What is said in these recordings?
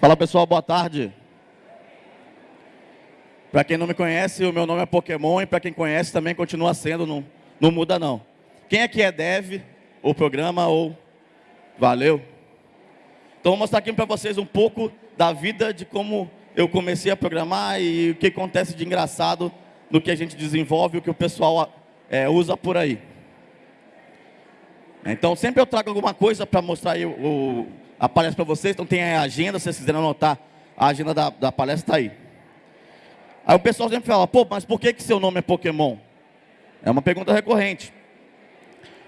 Fala pessoal, boa tarde. Para quem não me conhece, o meu nome é Pokémon e para quem conhece também continua sendo, não, não muda não. Quem aqui é dev, ou programa, ou valeu? Então vou mostrar aqui para vocês um pouco da vida de como eu comecei a programar e o que acontece de engraçado no que a gente desenvolve, o que o pessoal é, usa por aí. Então sempre eu trago alguma coisa para mostrar aí o, a palestra para vocês, então tem a agenda, se vocês quiserem anotar, a agenda da, da palestra está aí. Aí o pessoal sempre fala, pô, mas por que, que seu nome é Pokémon? É uma pergunta recorrente.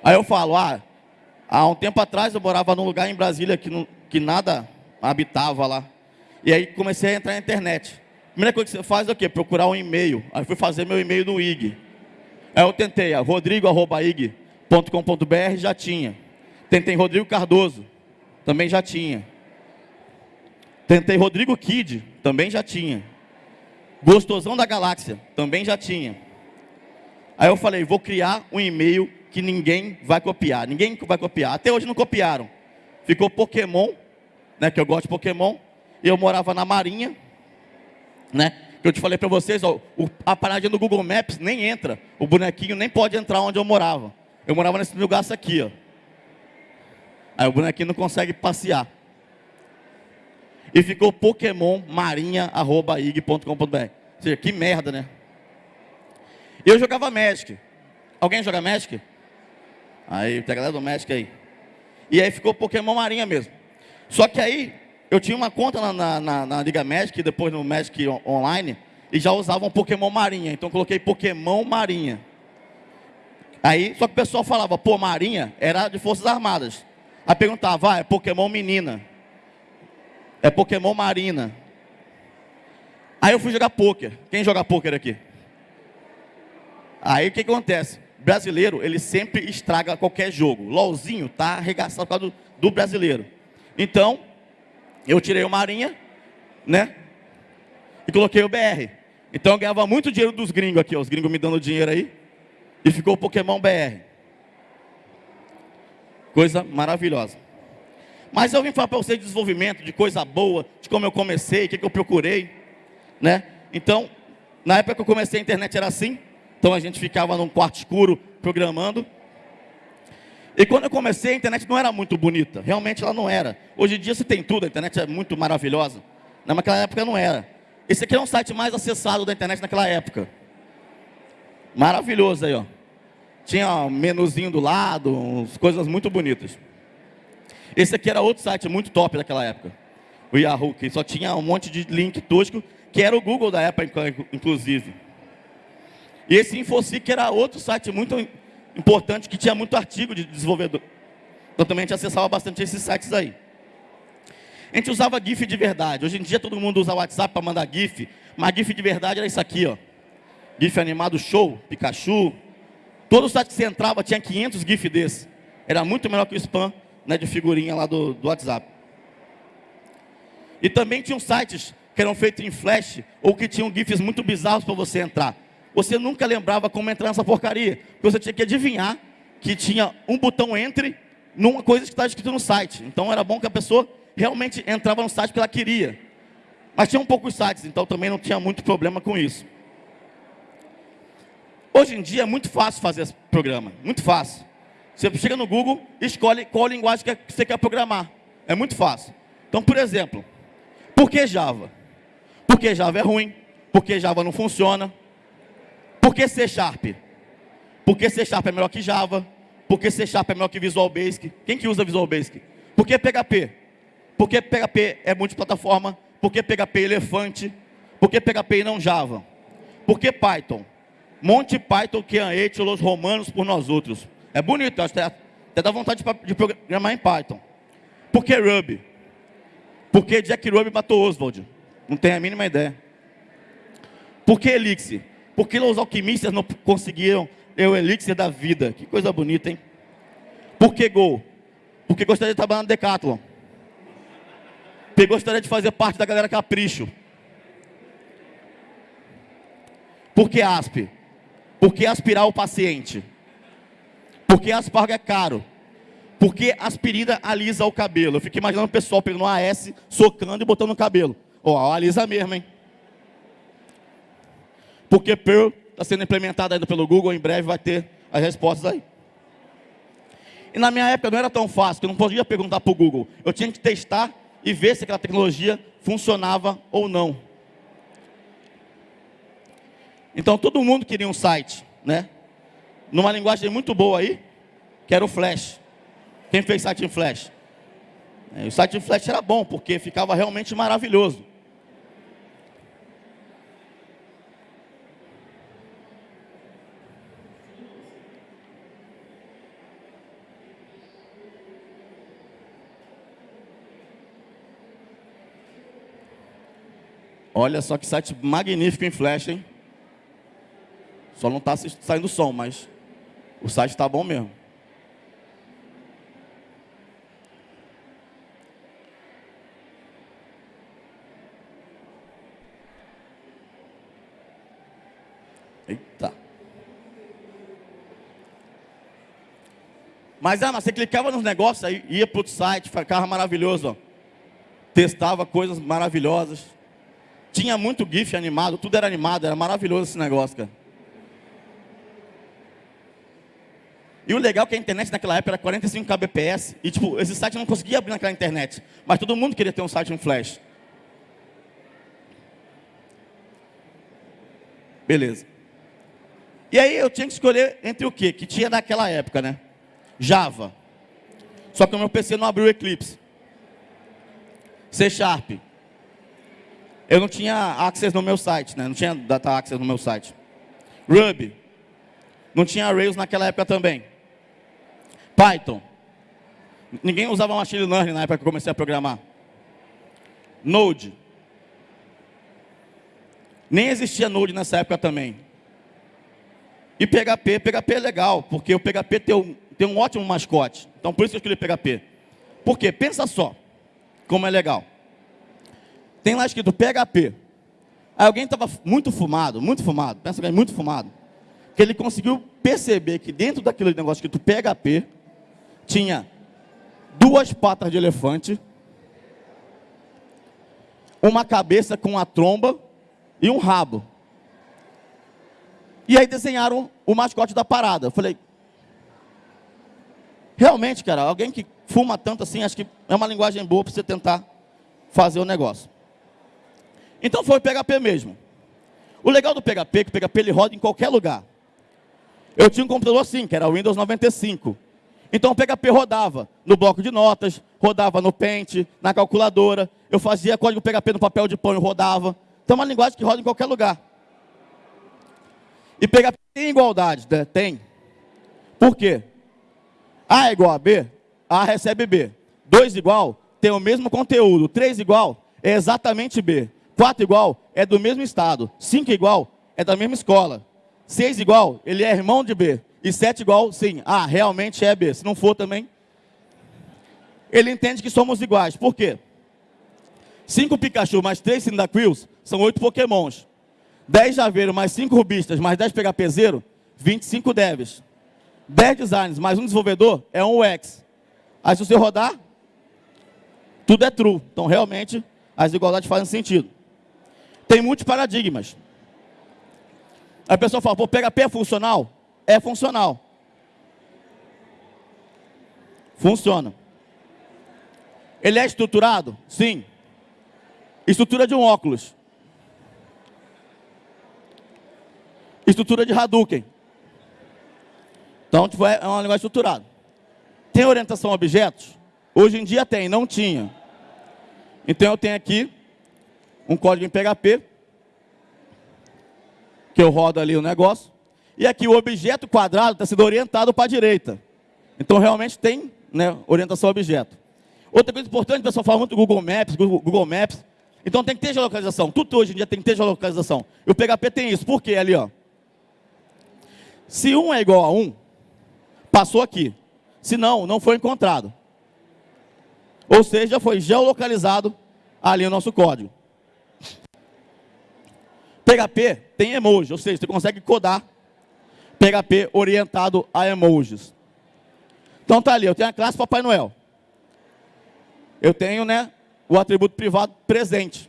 Aí eu falo, ah, há um tempo atrás eu morava num lugar em Brasília que, não, que nada habitava lá. E aí comecei a entrar na internet. Primeira coisa que você faz é o quê? Procurar um e-mail. Aí fui fazer meu e-mail no IG. Aí eu tentei, rodrigo.ig.com.br já tinha. Tentei Rodrigo Cardoso também já tinha. Tentei Rodrigo Kid, também já tinha. Gostosão da Galáxia, também já tinha. Aí eu falei, vou criar um e-mail que ninguém vai copiar. Ninguém vai copiar. Até hoje não copiaram. Ficou Pokémon, né, que eu gosto de Pokémon. Eu morava na Marinha, né? Que eu te falei para vocês, ó, a paradinha do Google Maps nem entra. O bonequinho nem pode entrar onde eu morava. Eu morava nesse lugar aqui, ó. Aí o bonequinho não consegue passear. E ficou Pokémon marinha.ig.com.br. Ou seja, que merda, né? Eu jogava Magic. Alguém joga Magic? Aí, tem a galera do Magic aí. E aí ficou Pokémon Marinha mesmo. Só que aí, eu tinha uma conta na, na, na, na Liga Magic, depois no Magic Online, e já usavam Pokémon Marinha. Então coloquei Pokémon Marinha. Aí, só que o pessoal falava, pô, Marinha era de Forças Armadas. Aí perguntava, ah, é Pokémon menina. É Pokémon marina. Aí eu fui jogar pôquer. Quem joga pôquer aqui? Aí o que acontece? Brasileiro, ele sempre estraga qualquer jogo. LOLzinho tá arregaçado por causa do, do brasileiro. Então, eu tirei o Marinha, né? E coloquei o BR. Então eu ganhava muito dinheiro dos gringos aqui, ó, os gringos me dando dinheiro aí. E ficou o Pokémon BR. Coisa maravilhosa. Mas eu vim falar para vocês de desenvolvimento, de coisa boa, de como eu comecei, o que, que eu procurei. Né? Então, na época que eu comecei a internet era assim. Então a gente ficava num quarto escuro programando. E quando eu comecei, a internet não era muito bonita. Realmente ela não era. Hoje em dia você tem tudo, a internet é muito maravilhosa. Naquela época não era. Esse aqui é um site mais acessado da internet naquela época. Maravilhoso aí, ó. Tinha um menuzinho do lado, umas coisas muito bonitas. Esse aqui era outro site muito top daquela época. O Yahoo, que só tinha um monte de link tosco, que era o Google da época, inclusive. E esse Infosic era outro site muito importante, que tinha muito artigo de desenvolvedor. Então também a gente acessava bastante esses sites aí. A gente usava GIF de verdade. Hoje em dia todo mundo usa WhatsApp para mandar GIF, mas GIF de verdade era isso aqui, ó. GIF animado show, Pikachu, Todo site que você entrava tinha 500 GIF desse. Era muito melhor que o spam né, de figurinha lá do, do WhatsApp. E também tinham sites que eram feitos em flash ou que tinham GIFs muito bizarros para você entrar. Você nunca lembrava como entrar nessa porcaria. Você tinha que adivinhar que tinha um botão entre numa coisa que estava escrito no site. Então era bom que a pessoa realmente entrava no site porque ela queria. Mas tinha um poucos sites, então também não tinha muito problema com isso. Hoje em dia é muito fácil fazer esse programa, muito fácil. Você chega no Google e escolhe qual linguagem que você quer programar. É muito fácil. Então, por exemplo, por que Java? Porque Java é ruim, porque Java não funciona. Por que C Sharp? Porque C Sharp é melhor que Java. Porque C Sharp é melhor que Visual Basic. Quem que usa Visual Basic? Por que PHP? Porque PHP é multiplataforma. Porque PHP é elefante. Porque PHP e não Java? Porque Python? Monte Python que ete os romanos por nós outros. É bonito, até, até dá vontade de, programar em Python. Por que Ruby? Porque Jack Ruby matou Oswald. Não tem a mínima ideia. Por que Elixir? Porque os alquimistas não conseguiram o Elixir da vida. Que coisa bonita, hein? Por que Go? Porque gostaria de trabalhar no Decathlon. Porque gostaria de fazer parte da galera Capricho. Por que ASP? Por que aspirar o paciente? Porque aspargo é caro. Porque aspirina alisa o cabelo. Eu fico imaginando o pessoal pegando um AS, socando e botando no cabelo. Ó, oh, alisa mesmo, hein? Porque Pearl está sendo implementada ainda pelo Google, em breve vai ter as respostas aí. E na minha época não era tão fácil, eu não podia perguntar para o Google. Eu tinha que testar e ver se aquela tecnologia funcionava ou não. Então todo mundo queria um site, né? Numa linguagem muito boa aí, que era o Flash. Quem fez site em Flash? É, o site em Flash era bom, porque ficava realmente maravilhoso. Olha só que site magnífico em Flash, hein? Só não está saindo som, mas o site está bom mesmo. Eita. Mas, mas você clicava nos negócios, aí ia para o site, ficava maravilhoso. Ó. Testava coisas maravilhosas. Tinha muito GIF animado, tudo era animado, era maravilhoso esse negócio, cara. E o legal é que a internet naquela época era 45 kbps, e tipo, esse site não conseguia abrir naquela internet, mas todo mundo queria ter um site em flash. Beleza. E aí eu tinha que escolher entre o que? Que tinha naquela época, né? Java. Só que o meu PC não abriu Eclipse. C Sharp. Eu não tinha access no meu site, né? Não tinha data access no meu site. Ruby. Não tinha Rails naquela época também. Python. Ninguém usava machine learning na época que eu comecei a programar. Node. Nem existia Node nessa época também. E PHP, PHP é legal, porque o PHP tem um, tem um ótimo mascote. Então por isso que eu escolhi PHP. Por quê? Pensa só como é legal. Tem lá escrito PHP. Aí alguém estava muito fumado, muito fumado, pensa é muito fumado. Que ele conseguiu perceber que dentro daquele negócio escrito PHP, tinha duas patas de elefante, uma cabeça com a tromba e um rabo. E aí desenharam o mascote da parada. Eu falei, realmente, cara, alguém que fuma tanto assim, acho que é uma linguagem boa para você tentar fazer o negócio. Então foi o PHP mesmo. O legal do PHP é que o PHP ele roda em qualquer lugar. Eu tinha um computador assim, que era o Windows 95. Então o PHP rodava no bloco de notas, rodava no Paint, na calculadora. Eu fazia código PHP no papel de pão e rodava. Então é uma linguagem que roda em qualquer lugar. E PHP tem igualdade, né? Tem. Por quê? A é igual a B, A recebe B. 2 igual, tem o mesmo conteúdo. 3 igual, é exatamente B. 4 igual é do mesmo estado. 5 igual é da mesma escola. 6 igual, ele é irmão de B. E 7 igual, sim. Ah, realmente é B. Se não for também. Ele entende que somos iguais. Por quê? 5 Pikachu mais 3 Cyndaquils são 8 Pokémons. 10 Javeiro mais 5 Rubistas mais 10 PHP 25 Devs. 10 Designs mais um desenvolvedor é um UX. Aí se você rodar, tudo é true. Então realmente as igualdades fazem sentido. Tem muitos paradigmas. A pessoa fala, pô, PHP é funcional? É funcional. Funciona. Ele é estruturado? Sim. Estrutura de um óculos. Estrutura de Hadouken. Então, tipo, é uma linguagem estruturada. Tem orientação a objetos? Hoje em dia tem, não tinha. Então eu tenho aqui um código em PHP, que eu rodo ali o negócio, e aqui o objeto quadrado está sendo orientado para a direita. Então realmente tem né, orientação a objeto. Outra coisa importante, o pessoal fala muito do Google Maps, Google, Maps. Então tem que ter geolocalização. Tudo hoje em dia tem que ter geolocalização. E o PHP tem isso. Por quê? Ali, ó. Se 1 é igual a 1, passou aqui. Se não, não foi encontrado. Ou seja, foi geolocalizado ali o nosso código. PHP tem emoji, ou seja, você consegue codar PHP orientado a emojis. Então tá ali, eu tenho a classe Papai Noel. Eu tenho né, o atributo privado presente.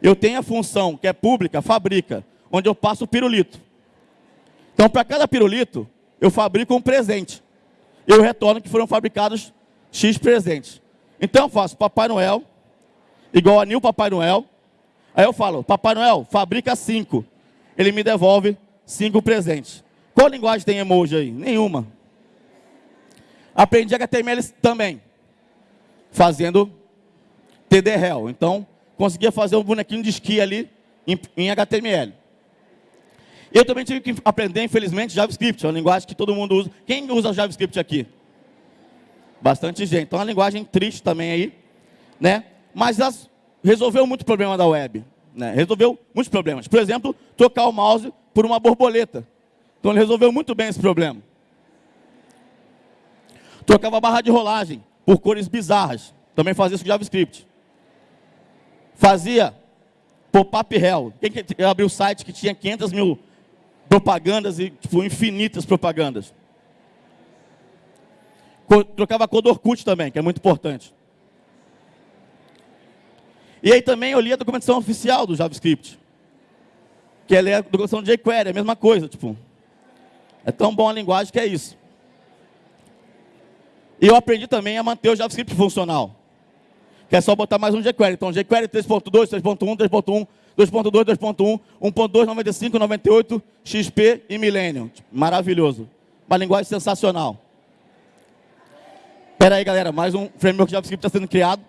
Eu tenho a função que é pública, fabrica, onde eu passo o pirulito. Então, para cada pirulito, eu fabrico um presente. Eu retorno que foram fabricados X presentes. Então, eu faço Papai Noel, igual a Nil Papai Noel. Aí eu falo, Papai Noel, fabrica cinco. Ele me devolve cinco presentes. Qual linguagem tem emoji aí? Nenhuma. Aprendi HTML também, fazendo TDRL. Então, conseguia fazer um bonequinho de esqui ali em, HTML. Eu também tive que aprender, infelizmente, JavaScript, é uma linguagem que todo mundo usa. Quem usa JavaScript aqui? Bastante gente. Então, é uma linguagem triste também aí, né? Mas resolveu muito problema da web. Né? Resolveu muitos problemas. Por exemplo, trocar o mouse por uma borboleta. Então, ele resolveu muito bem esse problema. Trocava barra de rolagem por cores bizarras. Também fazia isso com JavaScript. Fazia pop-up hell. Quem que abriu o site que tinha 500 mil propagandas e tipo, infinitas propagandas? Trocava a cor do Orkut também, que é muito importante. E aí também eu li a documentação oficial do JavaScript. Que é a documentação de jQuery, a mesma coisa. Tipo, é tão bom a linguagem que é isso. E eu aprendi também a manter o JavaScript funcional. Que é só botar mais um jQuery. Então, jQuery 3.2, 3.1, 3.1, 2.2, 2.1, 1.2, 95, 98, XP e Millennium. Maravilhoso. Uma linguagem sensacional. Espera aí, galera. Mais um framework JavaScript está sendo criado.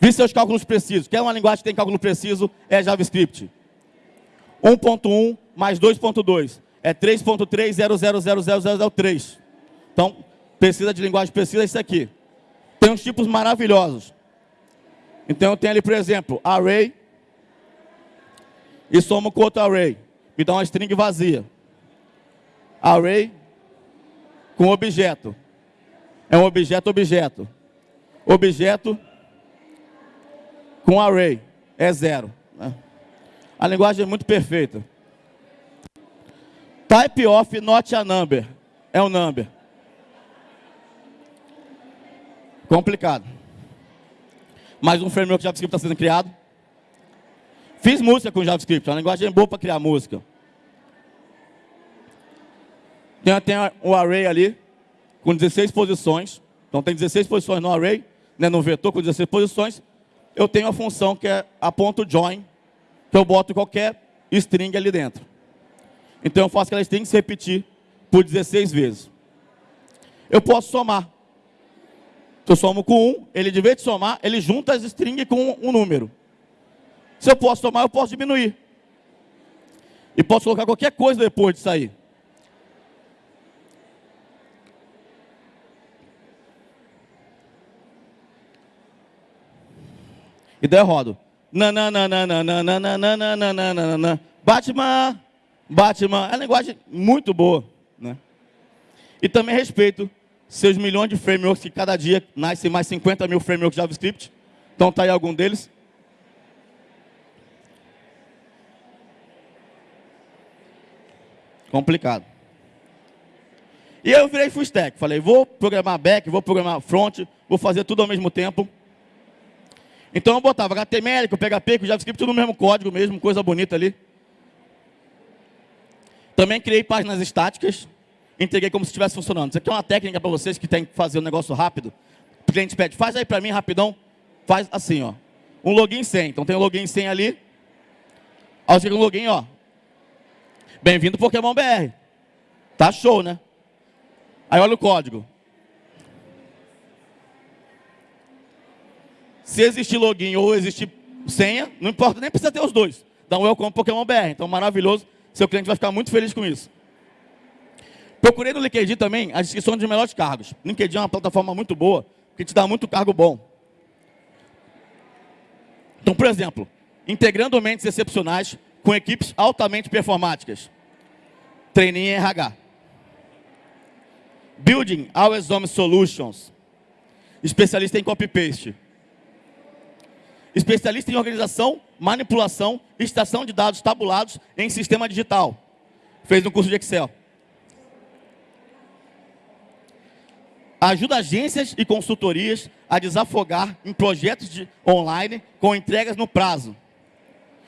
Vi seus cálculos precisos. Quer uma linguagem que tem cálculo preciso? É JavaScript. 1.1 mais 2.2 é 3.3000003. Então, precisa de linguagem precisa, isso aqui. Tem uns tipos maravilhosos. Então eu tenho ali, por exemplo, array e somo com outro array. Me dá uma string vazia. Array com objeto. É um objeto, objeto. Objeto com array. É zero. Né? A linguagem é muito perfeita. Type of not a number. É um number. Complicado. Mais um framework JavaScript está sendo criado. Fiz música com JavaScript, é uma linguagem boa para criar música. Tem, tem o array ali, com 16 posições. Então tem 16 posições no array, né, no vetor com 16 posições. Eu tenho a função que é a ponto .join, que eu boto qualquer string ali dentro. Então eu faço aquela string se repetir por 16 vezes. Eu posso somar. Eu somo com 1, ele de vez de somar, ele junta as strings com um número. Se eu posso somar, eu posso diminuir. E posso colocar qualquer coisa depois de sair. E daí eu rodo. Batman, Batman. É uma linguagem muito boa. Né? E também respeito seus milhões de frameworks que cada dia nascem mais 50 mil frameworks JavaScript. Então tá aí algum deles. Complicado. E eu virei full stack. Falei, vou programar back, vou programar front, vou fazer tudo ao mesmo tempo. Então eu botava HTML, com PHP, com JavaScript, tudo no mesmo código mesmo, coisa bonita ali. Também criei páginas estáticas entreguei como se estivesse funcionando. Isso aqui é uma técnica para vocês que tem que fazer um negócio rápido. O cliente pede, faz aí para mim rapidão. Faz assim, ó. Um login sem. Então tem um login sem ali. Aí chega um login, ó. Bem-vindo Pokémon BR. Tá show, né? Aí olha o código. Se existir login ou existir senha, não importa, nem precisa ter os dois. Dá um welcome Pokémon BR. Então, maravilhoso. Seu cliente vai ficar muito feliz com isso. Procurei no LinkedIn também a descrição de melhores cargos. LinkedIn é uma plataforma muito boa, que te dá muito cargo bom. Então, por exemplo, integrando mentes excepcionais com equipes altamente performáticas. Treininho em RH. Building Always On Solutions. Especialista em copy-paste. Especialista em organização, manipulação extração de dados tabulados em sistema digital. Fez um curso de Excel. Ajuda agências e consultorias a desafogar em projetos de online com entregas no prazo.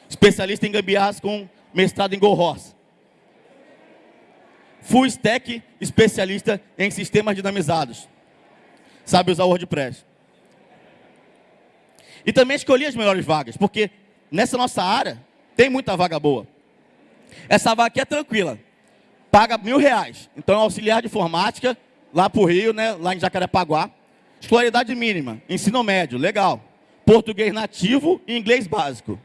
Especialista em gambiarras com mestrado em Go Horse. Full Stack, especialista em sistemas dinamizados. Sabe usar WordPress. E também escolhi as melhores vagas, porque nessa nossa área tem muita vaga boa. Essa vaga aqui é tranquila. Paga mil reais. Então é auxiliar de informática, lá para o Rio, né, lá em Jacarepaguá. Escolaridade mínima, ensino médio, legal. Português nativo e inglês básico.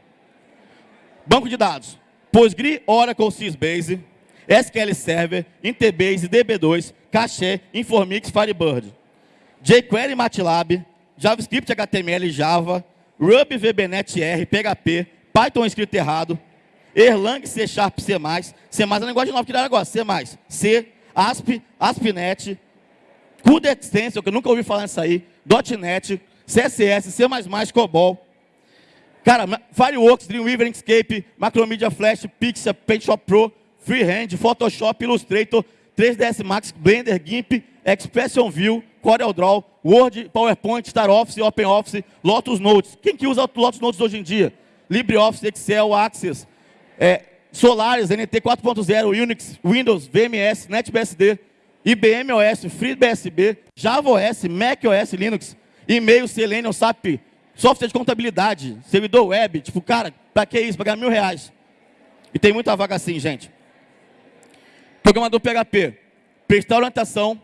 Banco de dados, Postgre, Oracle, Sysbase, SQL Server, Interbase, DB2, Cache, Informix, Firebird. jQuery, MATLAB, JavaScript, HTML, Java, Ruby, VBNet R, PHP, Python escrito errado, Erlang, C Sharp, C+, C+, é a linguagem nova que dá agora, C+, C, ASP, ASP.NET, CUDA Extension, que eu nunca ouvi falar nisso aí, .NET, CSS, C++, COBOL. Cara, Fireworks, Dreamweaver, Inkscape, Macromedia Flash, Pixar, PaintShop Pro, Freehand, Photoshop, Illustrator, 3ds Max, Blender, GIMP, Expression View, CorelDRAW, Word, PowerPoint, Star Office, OpenOffice, Lotus Notes. Quem que usa Lotus Notes hoje em dia? LibreOffice, Excel, Access, é, Solaris, NT 4.0, Unix, Windows, VMS, NetBSD, IBM OS, FreeBSB, Java OS, Mac OS, Linux, e-mail, Selenium, SAP, software de contabilidade, servidor web, tipo, cara, pra que isso? Pagar mil reais. E tem muita vaga assim, gente. Programador PHP, prestar orientação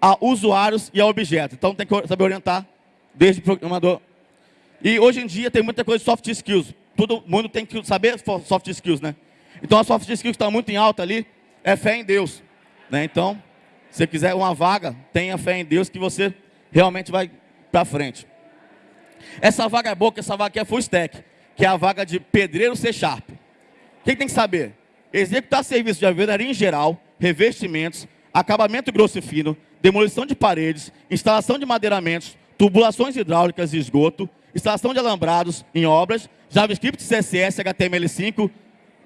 a usuários e a objetos. Então tem que saber orientar desde o programador. E hoje em dia tem muita coisa de soft skills. Todo mundo tem que saber soft skills, né? Então a soft skills que está muito em alta ali é fé em Deus. Né? Então, se você quiser uma vaga, tenha fé em Deus que você realmente vai para frente. Essa vaga é boa, que essa vaga aqui é full stack, que é a vaga de pedreiro C Sharp. Quem tem que saber? Executar serviços de alvenaria em geral, revestimentos, acabamento grosso e fino, demolição de paredes, instalação de madeiramentos, tubulações hidráulicas e esgoto, instalação de alambrados em obras, JavaScript, CSS, HTML5,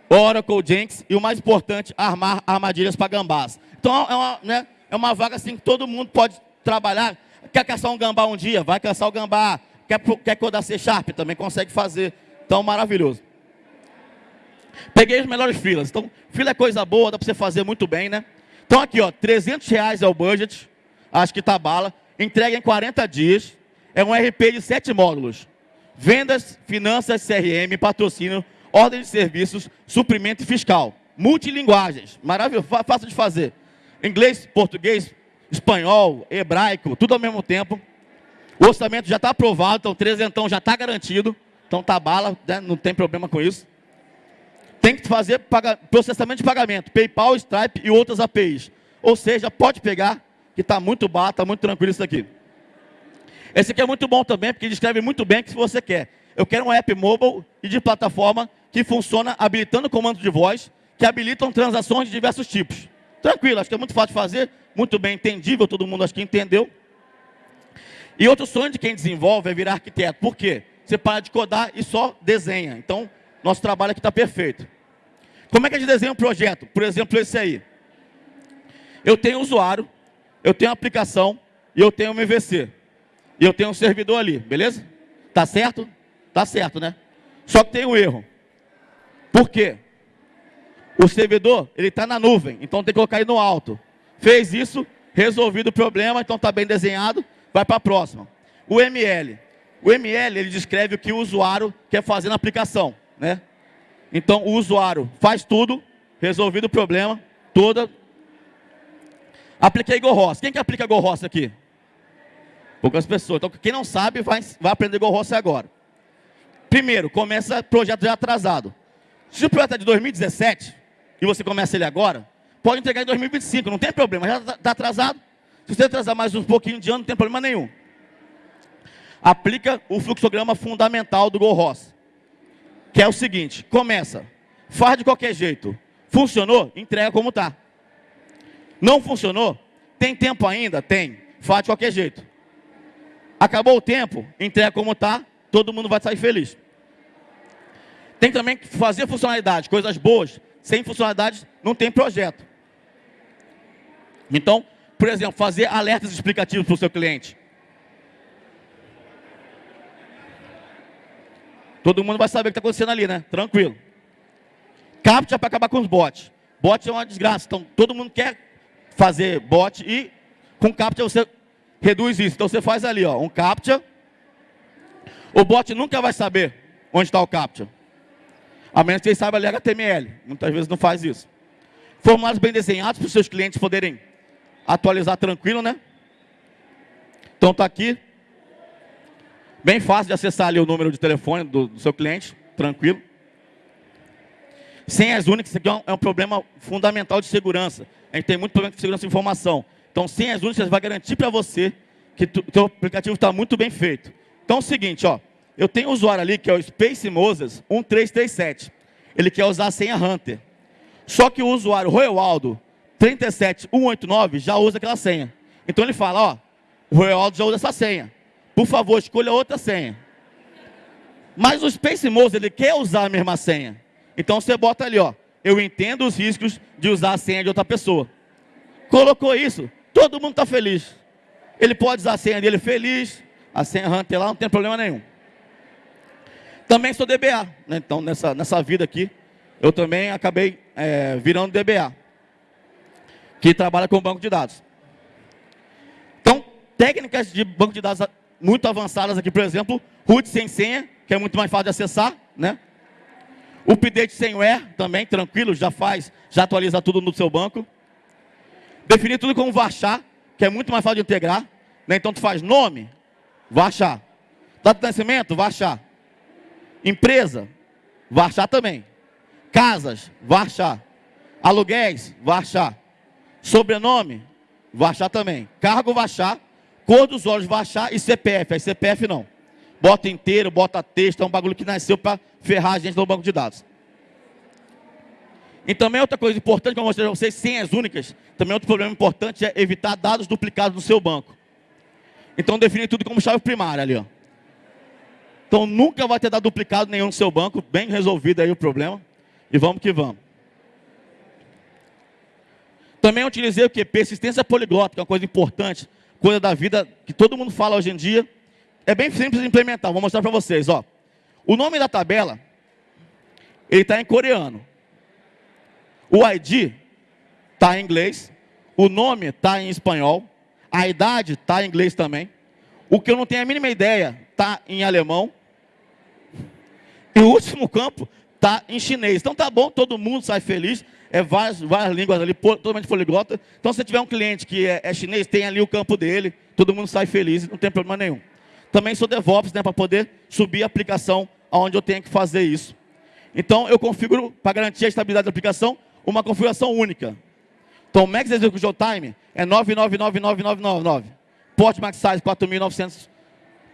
Oracle, Jenkins e o mais importante, armar armadilhas para gambás. Então é uma, né, é uma vaga assim que todo mundo pode trabalhar. Quer caçar um gambá um dia? Vai caçar o gambá. Quer, quer codar C Sharp? Também consegue fazer. Então, maravilhoso. Peguei os melhores filas. Então, fila é coisa boa, dá para você fazer muito bem, né? Então, aqui, ó, 300 reais é o budget. Acho que tá bala. Entrega em 40 dias. É um RP de 7 módulos. Vendas, finanças, CRM, patrocínio, ordem de serviços, suprimento fiscal. Multilinguagens. Maravilhoso, fácil de fazer inglês, português, espanhol, hebraico, tudo ao mesmo tempo. O orçamento já está aprovado, então trezentão já está garantido. Então tá bala, né? não tem problema com isso. Tem que fazer processamento de pagamento, PayPal, Stripe e outras APIs. Ou seja, pode pegar, que está muito barato, está muito tranquilo isso aqui. Esse aqui é muito bom também, porque descreve muito bem o que você quer. Eu quero um app mobile e de plataforma que funciona habilitando comandos de voz, que habilitam transações de diversos tipos. Tranquilo, acho que é muito fácil de fazer, muito bem entendível, todo mundo acho que entendeu. E outro sonho de quem desenvolve é virar arquiteto. Por quê? Você para de codar e só desenha. Então, nosso trabalho aqui está perfeito. Como é que a gente desenha um projeto? Por exemplo, esse aí. Eu tenho um usuário, eu tenho uma aplicação e eu tenho um MVC. E eu tenho um servidor ali, beleza? Tá certo? Tá certo, né? Só que tem um erro. Por quê? O servidor, ele está na nuvem, então tem que colocar ele no alto. Fez isso, resolvido o problema, então está bem desenhado, vai para a próxima. O ML. O ML, ele descreve o que o usuário quer fazer na aplicação. Né? Então, o usuário faz tudo, resolvido o problema, toda. Apliquei GoRoss. Quem que aplica GoRoss aqui? Poucas pessoas. Então, quem não sabe, vai, vai aprender GoRoss agora. Primeiro, começa projeto já atrasado. Se o projeto é de 2017, e você começa ele agora, pode entregar em 2025, não tem problema, já está tá atrasado. Se você atrasar mais um pouquinho de ano, não tem problema nenhum. Aplica o fluxograma fundamental do GoRoss, que é o seguinte, começa, faz de qualquer jeito, funcionou, entrega como está. Não funcionou, tem tempo ainda? Tem, faz de qualquer jeito. Acabou o tempo, entrega como está, todo mundo vai sair feliz. Tem também que fazer funcionalidade, coisas boas, sem funcionalidade não tem projeto. Então, Por exemplo, fazer alertas explicativos para o seu cliente. Todo mundo vai saber o que está acontecendo ali, né? Tranquilo. Captcha para acabar com os bots. Bot é uma desgraça. Então, todo mundo quer fazer bot e com Captcha você reduz isso. Então, você faz ali, ó, um Captcha. O bot nunca vai saber onde está o Captcha. A menos que ele saiba ler HTML. Muitas vezes não faz isso. Formulários bem desenhados para os seus clientes poderem atualizar tranquilo, né? Então, está aqui. Bem fácil de acessar ali o número de telefone do, do seu cliente, tranquilo. Senhas únicas, isso aqui é um, é um, problema fundamental de segurança. A gente tem muito problema de segurança de informação. Então, senhas únicas vai garantir para você que o seu aplicativo está muito bem feito. Então, é o seguinte, ó, eu tenho um usuário ali que é o Space Moses 1337. Ele quer usar a senha Hunter. Só que o usuário Royaldo 37189 já usa aquela senha. Então ele fala, ó, o Royaldo já usa essa senha. Por favor, escolha outra senha. Mas o Space Mose, ele quer usar a mesma senha. Então você bota ali, ó. Eu entendo os riscos de usar a senha de outra pessoa. Colocou isso, todo mundo está feliz. Ele pode usar a senha dele feliz, a senha Hunter lá, não tem problema nenhum. Também sou DBA, né? então nessa, nessa vida aqui, eu também acabei é, virando DBA, que trabalha com banco de dados. Então, técnicas de banco de dados muito avançadas aqui, por exemplo, root sem senha, que é muito mais fácil de acessar, né? Update sem where, também, tranquilo, já faz, já atualiza tudo no seu banco. Definir tudo como varchar, que é muito mais fácil de integrar. Né? Então, tu faz nome, varchar. Data de nascimento, varchar. Empresa, varchar também. Casas, varchar. Aluguéis, varchar. Sobrenome, varchar também. Cargo, varchar Cor dos olhos vai achar e CPF. Aí CPF não. Bota inteiro, bota texto, é um bagulho que nasceu para ferrar a gente no banco de dados. E também outra coisa importante que eu mostrei para vocês, senhas únicas, também outro problema importante é evitar dados duplicados no seu banco. Então define tudo como chave primária ali, ó. Então nunca vai ter dado duplicado nenhum no seu banco, bem resolvido aí o problema. E vamos que vamos. Também utilizei o que? Persistência poliglota, que é uma coisa importante coisa da vida que todo mundo fala hoje em dia. É bem simples de implementar, vou mostrar para vocês. Ó. O nome da tabela, ele está em coreano. O ID está em inglês. O nome está em espanhol. A idade está em inglês também. O que eu não tenho a mínima ideia está em alemão. E o último campo está em chinês. Então tá bom, todo mundo sai feliz é várias, várias línguas ali, totalmente poliglota. Então, se tiver um cliente que é, é, chinês, tem ali o campo dele, todo mundo sai feliz, não tem problema nenhum. Também sou DevOps, né, para poder subir a aplicação aonde eu tenho que fazer isso. Então, eu configuro, para garantir a estabilidade da aplicação, uma configuração única. Então, Max Execution Time é 999999. Port Max Size 4.900,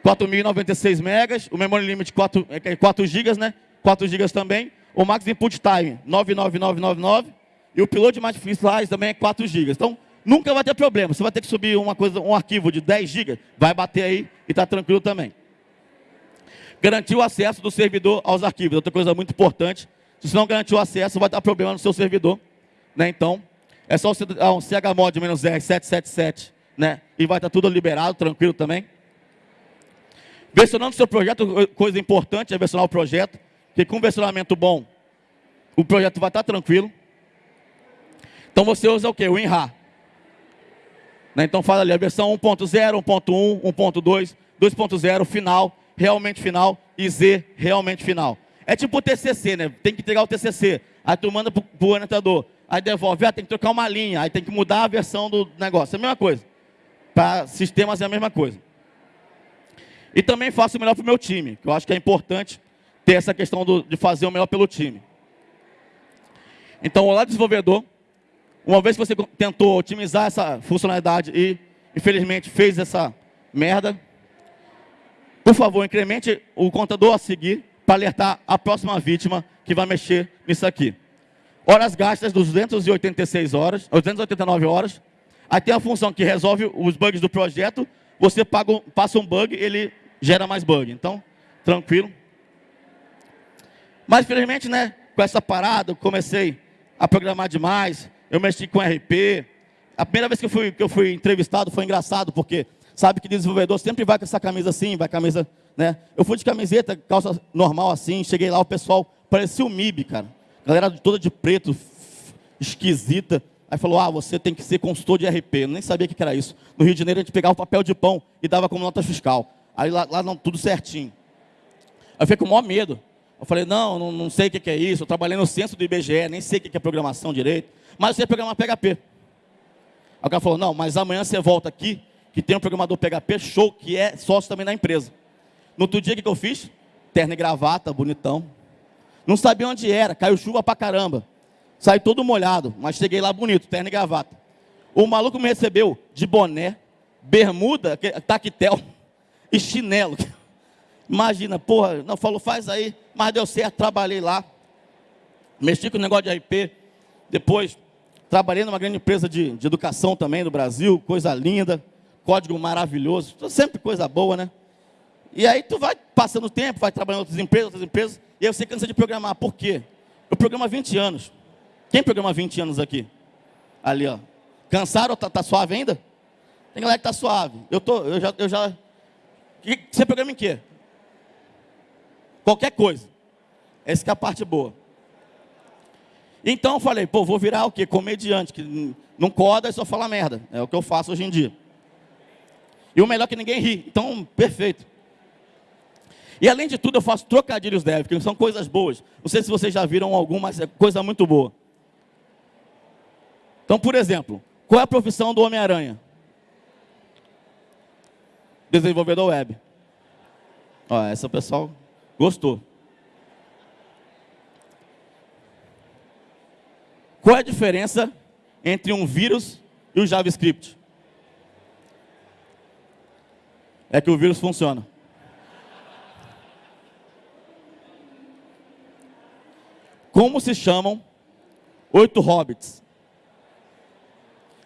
4.096 megas. O Memory Limit 4, 4 é, GB, né? 4 GB também o Max Input Time 99999 e o Piloto Mais Initialize também é 4 GB. Então, nunca vai ter problema. Você vai ter que subir uma coisa, um arquivo de 10 GB, vai bater aí e está tranquilo também. Garantir o acesso do servidor aos arquivos, outra coisa muito importante. Se você não garantir o acesso, vai dar problema no seu servidor. Né? Então, é só você dar um chmod R777, né? E vai estar tudo liberado, tranquilo também. Versionando o seu projeto, coisa importante é versionar o projeto. Porque com versionamento bom, o projeto vai estar tranquilo. Então você usa o que? O WinRAR. Né? Então fala ali a versão 1.0, 1.1, 1.2, 2.0, final, realmente final, e Z, realmente final. É tipo o TCC, né? Tem que entregar o TCC. Aí tu manda para o orientador. Aí devolve, ah, tem que trocar uma linha. Aí tem que mudar a versão do negócio. É a mesma coisa. Para sistemas é a mesma coisa. E também faço o melhor para o meu time, que eu acho que é importante ter essa questão do, de fazer o melhor pelo time. Então, olá desenvolvedor, uma vez que você tentou otimizar essa funcionalidade e, infelizmente, fez essa merda, por favor, incremente o contador a seguir para alertar a próxima vítima que vai mexer nisso aqui. Horas gastas, 286 horas, 289 horas. Aí tem a função que resolve os bugs do projeto, você paga, passa um bug, ele gera mais bug. Então, tranquilo. Mas, infelizmente, né, com essa parada, comecei a programar demais, eu mexi com RP, A primeira vez que eu fui, que eu fui entrevistado foi engraçado, porque sabe que desenvolvedor sempre vai com essa camisa assim, vai camisa, né? Eu fui de camiseta, calça normal assim, cheguei lá, o pessoal parecia o MIB, cara. Galera toda de preto, esquisita. Aí falou, ah, você tem que ser consultor de RP. Eu nem sabia o que era isso. No Rio de Janeiro a gente pegava o papel de pão e dava como nota fiscal. Aí lá, lá não, tudo certinho. Aí eu fiquei com o maior medo. Eu falei, não, não, não sei o que é isso. Eu trabalhei no censo do IBGE, nem sei o que é programação direito. Mas eu sei programar PHP. Aí o cara falou, não, mas amanhã você volta aqui, que tem um programador PHP show, que é sócio também da empresa. No outro dia, o que eu fiz? Terno e gravata, bonitão. Não sabia onde era, caiu chuva pra caramba. Saí todo molhado, mas cheguei lá bonito, terno e gravata. O maluco me recebeu de boné, bermuda, taquetel e chinelo. Imagina, porra, não falou, faz aí, mas deu certo, trabalhei lá. Mexi com o negócio de RP. Depois, trabalhei numa grande empresa de, de educação também do Brasil, coisa linda, código maravilhoso, sempre coisa boa, né? E aí tu vai passando o tempo, vai trabalhando em outras empresas, outras empresas, e aí você cansa de programar. Por quê? Eu programo há 20 anos. Quem programa há 20 anos aqui? Ali, ó. Cansaram? Tá, tá suave ainda? Tem galera que tá suave. Eu, tô, eu já... Eu já... Você programa em quê? Qualquer coisa. Essa é a parte boa. Então eu falei, pô, vou virar o quê? Comediante, que não coda e só fala merda. É o que eu faço hoje em dia. E o melhor é que ninguém ri. Então, perfeito. E além de tudo, eu faço trocadilhos dev, que são coisas boas. Não sei se vocês já viram algum, mas é coisa muito boa. Então, por exemplo, qual é a profissão do Homem-Aranha? Desenvolvedor web. Ó, essa pessoal gostou. Qual é a diferença entre um vírus e o JavaScript? É que o vírus funciona. Como se chamam oito hobbits?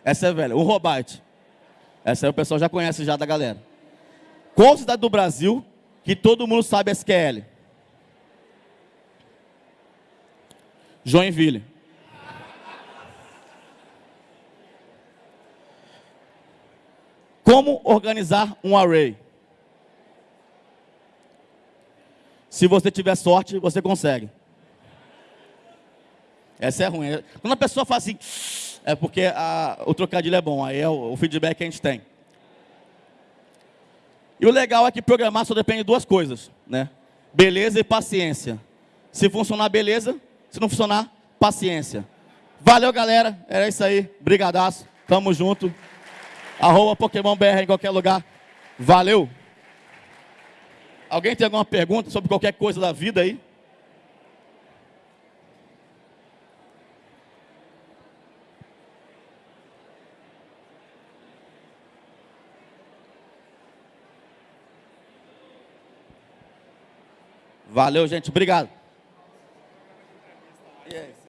Essa é velha. Um Robite. Essa aí o pessoal já conhece já da galera. Qual cidade do Brasil que todo mundo sabe SQL? Joinville. Como organizar um array? Se você tiver sorte, você consegue. Essa é ruim. Quando a pessoa fala assim, é porque a, o trocadilho é bom, aí é o, o feedback que a gente tem. E o legal é que programar só depende de duas coisas, né? Beleza e paciência. Se funcionar, beleza. Se não funcionar, paciência. Valeu, galera. Era isso aí. Brigadaço. Tamo junto. Arroba Pokémon BR em qualquer lugar. Valeu. Alguém tem alguma pergunta sobre qualquer coisa da vida aí? Valeu, gente. Obrigado.